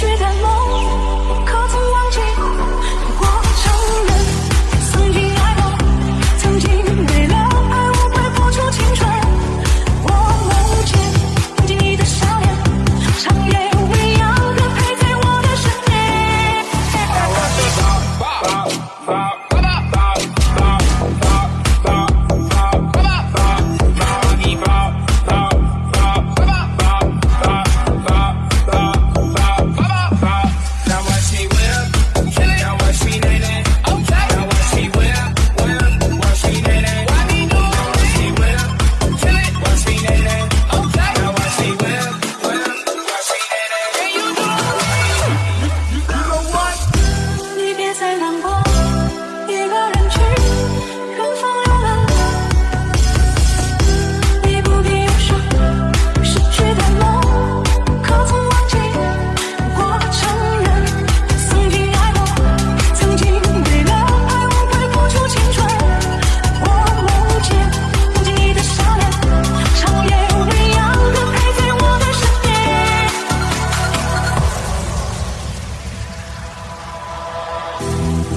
去的梦。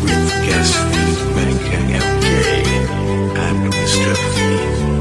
with guest Mecca MK and Mr. Fee.